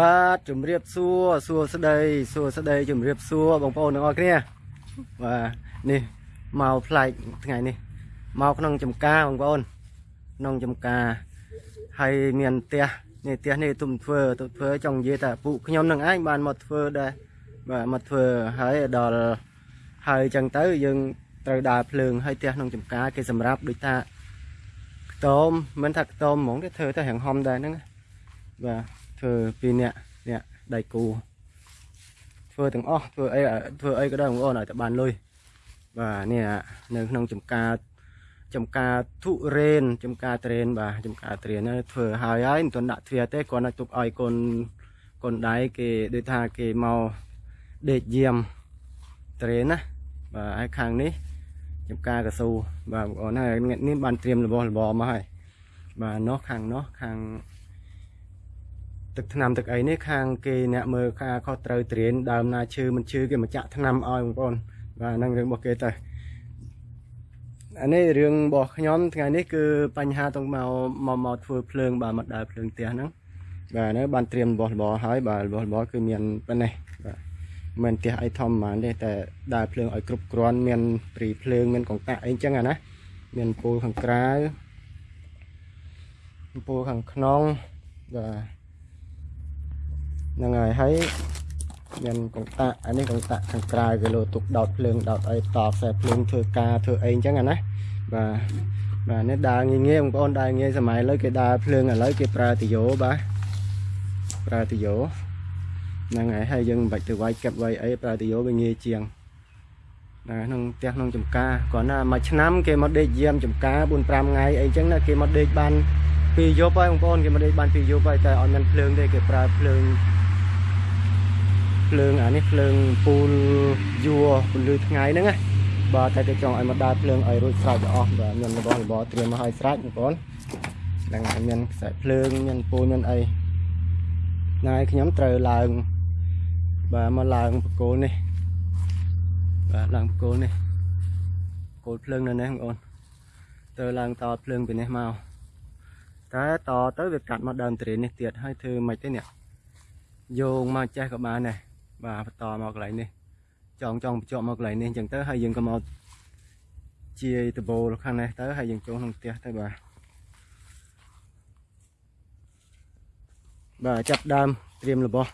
បាទជំរាបសួរសួស្តីសួស្តីជំរាបសួរបងប្អូនទាំងអស់គ្នាបាទនេះមកផ្លែកថ្ងៃនេះមកក្នុងចំការបងប្អូនក្នុងចំការហើយមានផ្ទះនេះផ្ទះនេះទុំធ្វើទុំធ្វើចង់និយាយថាពួកខ្ញុំនឹងឯងបានមកធ្វើដែរបាទមកធ្វើហើយដល់ហើយអញ្ចឹងទៅយើងត្រូវដើរភ្លើងហើយផ្ទះក្នុងចំការគេសម្រាប់ដូចថាខ្ទមមិនថាខ្ទមហ្មងទេធ្វើទៅរាងហំដែរហ្នឹងបាទ ធ្វើពីរនាក់អ្នកដៃគូធ្វើទាំងអស់ធ្វើអីធ្វើអីក៏ដោយបងប្អូនឲ្យតែបានលុយបាទនេះនៅក្នុងចំការចំការទុរេនចំការត្រេនបាទចំការត្រេនហ្នឹងធ្វើហើយហើយមិនទាន់ដាក់ទ្វារទេគ្រាន់តែទុកឲ្យកូនកូនដៃគេដូចថាគេមកដេកយាមត្រេនណាបាទហើយខាងនេះចំការកស៊ូបាទបងប្អូនហើយនេះបានត្រៀមរបស់របរមកហើយបាទនោះខាងនោះខាង ទឹកថ្នាំទឹកអីនេះខាងគេអ្នកមើលការខុសត្រូវត្រៀនដើមណាឈើមិនឈើគេមកចាក់ថ្នាំឲ្យបងប្អូនបាទហ្នឹងរឿងរបស់គេទៅអានេះរឿងរបស់ខ្ញុំថ្ងៃនេះគឺបញ្ហាต้องមកមកមកធ្វើភ្លើងបាទមកដើរភ្លើងផ្ទះហ្នឹងបាទនៅបានត្រៀមរបស់របរហើយបាទរបស់របរគឺមានប៉ុណ្ណេះបាទមិនផ្ទះអីធម្មតាទេតែដើរភ្លើងឲ្យគ្រប់គ្រាន់មានព្រីភ្លើងមានកង្កាក់អីចឹងអាណាមានពូលខាងក្រៅពូលខាងក្នុងបាទ ហ្នឹងហើយហើយមានកង្តាក់អានេះកង្តាក់ខាងក្រៅគេលោទុកដោតភ្លើងដោតអីតខ្សែភ្លើងធ្វើការធ្វើអីអញ្ចឹងណាបាទបាទនេះដើរងាយងាយបងប្អូនដើរងាយសម័យឥឡូវគេដើរភ្លើងឥឡូវគេប្រើទីយោបាទប្រើទីយោហ្នឹងហើយហើយយើងមិនបាច់ទៅវាយកាប់វាយអីប្រើទីយោវាងាយជាងណាក្នុងផ្ទះក្នុងចំការគ្រាន់តែមួយឆ្នាំគេមកដេកយាមចំការ4 5ថ្ងៃអីចឹងណាគេមកដេកបានពីយប់ហើយបងប្អូនគេមកដេកបានពីយប់ហើយតែអត់មានភ្លើងទេគេប្រើភ្លើង ភ្លើងអានេះភ្លើងពូលយួរពន្លឺថ្ងៃហ្នឹងណាបាទតែគេចង់ឲ្យមកដើរភ្លើងឲ្យរួចស្រេចទៅអស់បាទមានរបស់របរត្រៀមមកឲ្យស្រេចបងប្អូនហ្នឹងហើយមានខ្សែភ្លើងមានពូលមានអីថ្ងៃខ្ញុំត្រូវឡើងបាទមកឡើងបកគោលនេះបាទឡើងបកគោលនេះគោលភ្លើងនៅនេះបងប្អូនទៅឡើងតភ្លើងពីនេះមកតែតទៅវាកាត់មកដើមទ្រេននេះទៀតហើយធ្វើមិនទេនេះយោងមកចេះក៏បានដែរ បាទបន្តមកកន្លែងនេះចង់ចង់បញ្ចុះមកកន្លែងនេះអញ្ចឹងទៅហើយយើងក៏មកជាដបូលខាងនេះទៅហើយយើងចូលក្នុងផ្ទះទៅបាទបាទចាប់ដើមត្រៀមរបស់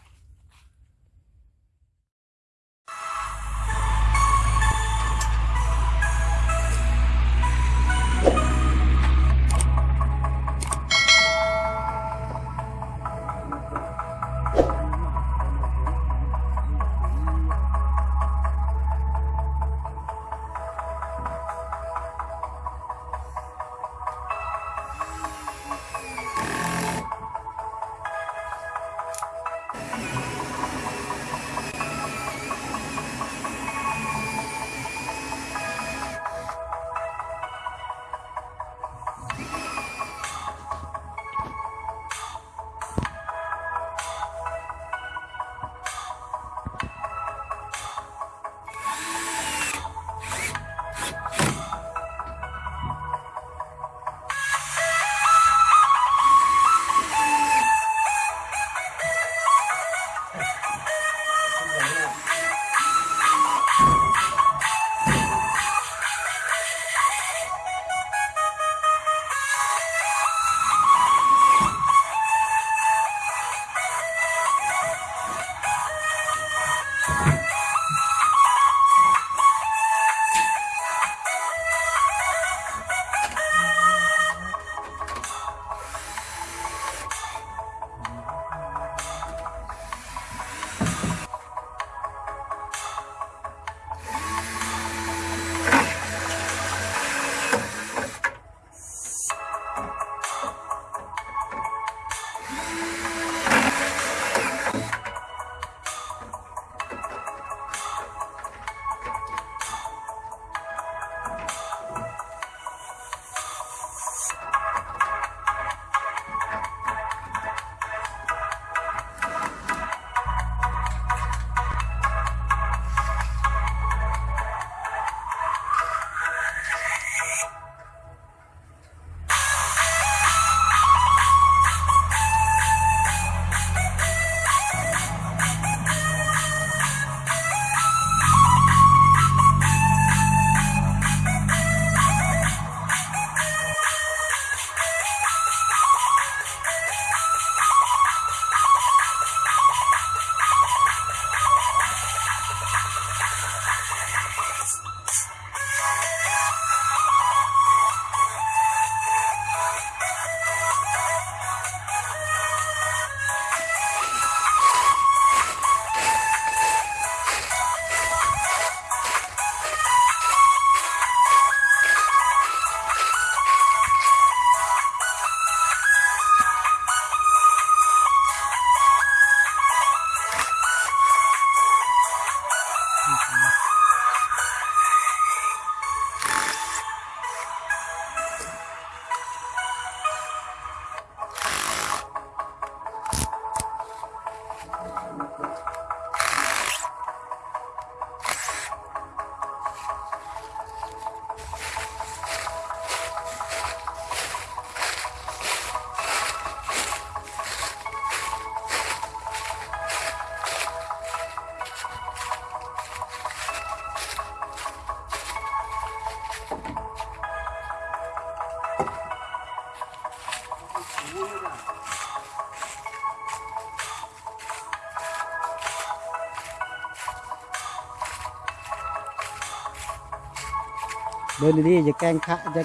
เดินดีๆอย่าแกล้งขะจะ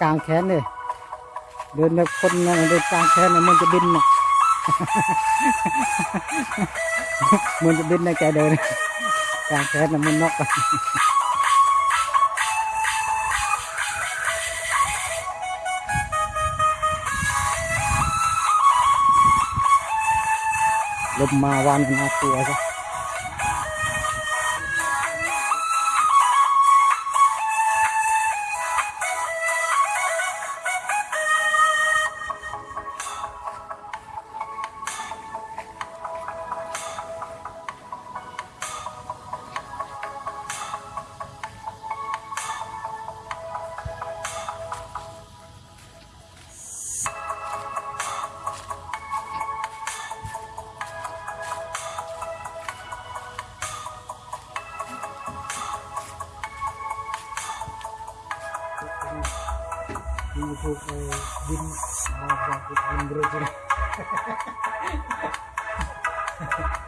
กางแขนเลยเดินแบบคนนะเดินกางแขนนะมันจะบินนะมันจะบินในแกเดินกางแขนนะมันนกลมมาวันนากลัวจ้ะ itu eh, bin maaf bin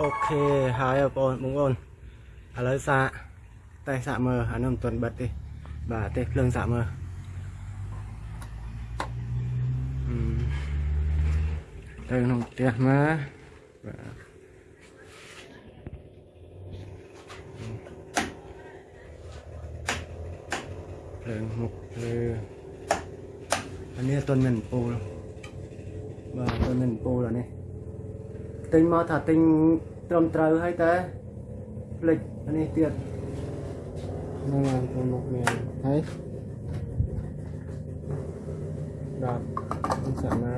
អូខេហើយបងប្អូនបងប្អូនឥឡូវសាកតែសាកមើលអានោះមិនទាន់បិទទេបាទទេភ្លើងសាកមើលអឺទៅក្នុងផ្ទះមកបាទភ្លើងមុខភ្លើងអានេះទាន់មិនពូលបាទទាន់មិនពូលអានេះទិញមកថាទិញ ត្រឹមត្រូវហើយតែផ្លិចអានេះទៀតហ្នឹងហើយទៅមកមានហើយដល់សាណា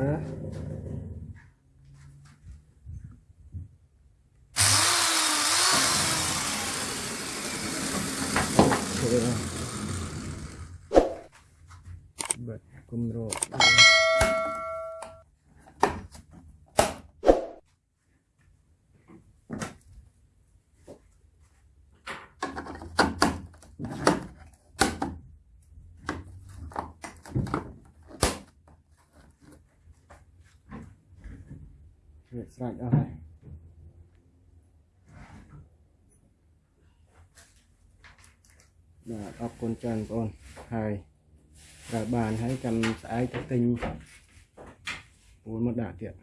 បាត់គុំរក វាស្រេចអស់ហើយបាទអរគុណច្រើនបងប្អូនហើយប្រើបានហើយចាំស្អែកទៅទិញពូលមកដាក់ទៀត